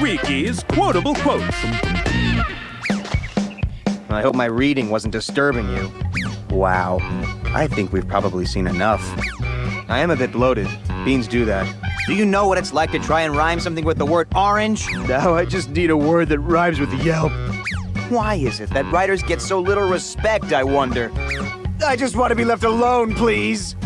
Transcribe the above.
Ricky's quotable quotes. I hope my reading wasn't disturbing you. Wow. I think we've probably seen enough. I am a bit bloated. Beans do that. Do you know what it's like to try and rhyme something with the word orange? No, I just need a word that rhymes with yelp. Why is it that writers get so little respect, I wonder? I just want to be left alone, please.